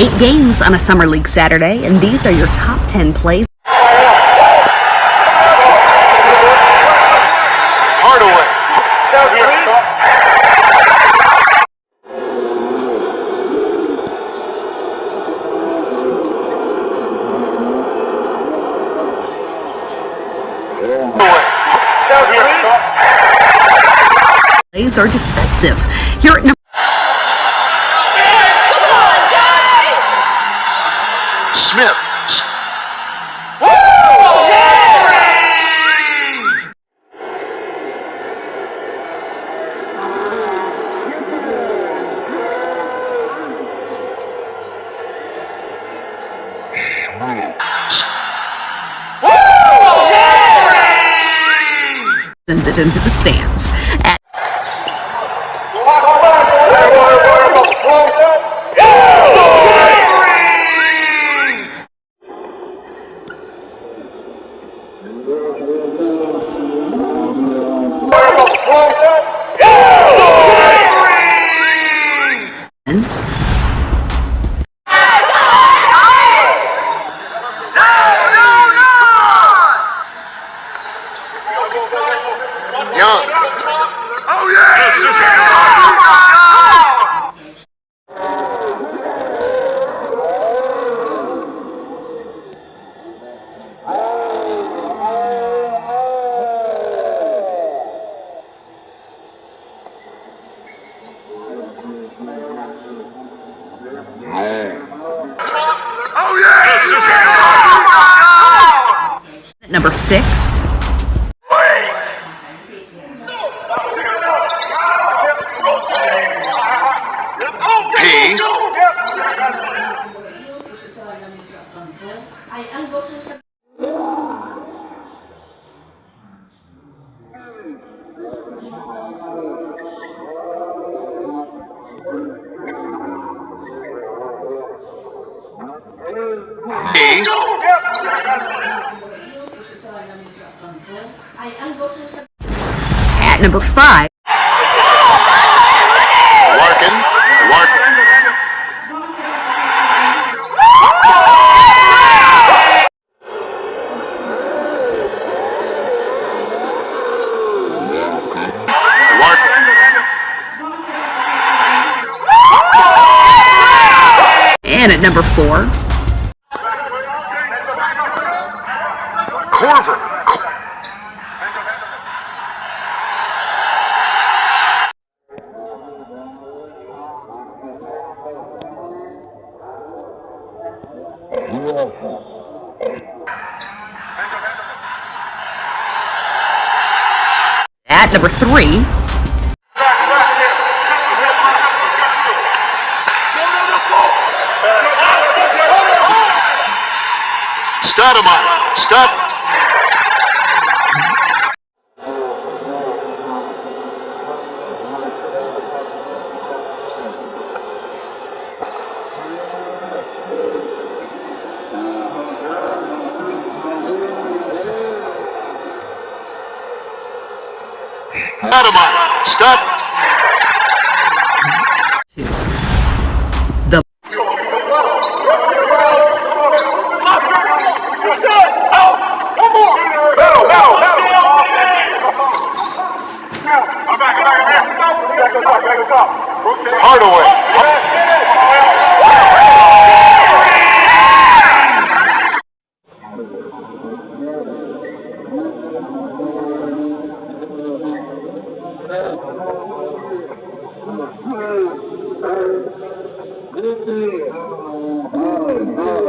Eight games on a Summer League Saturday, and these are your top 10 plays. Hardaway. Plays are defensive. Here at Smith. sends it into the stands. At 야! 예! Oh yeah! Number six, P. at number five, Larkin. Larkin. And at number four, at number three. Stop. Stoudemire. Stop. the Hardaway.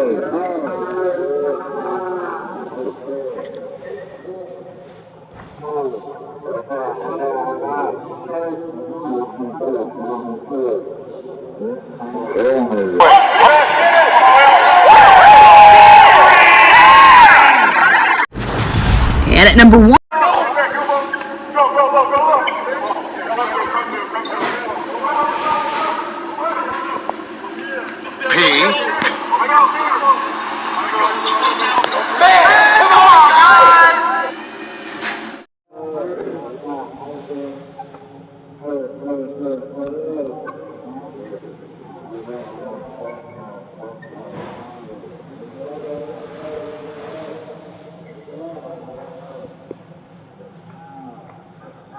And at number one, P.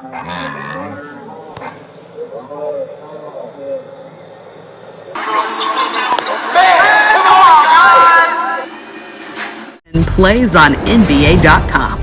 And plays on NBA.com.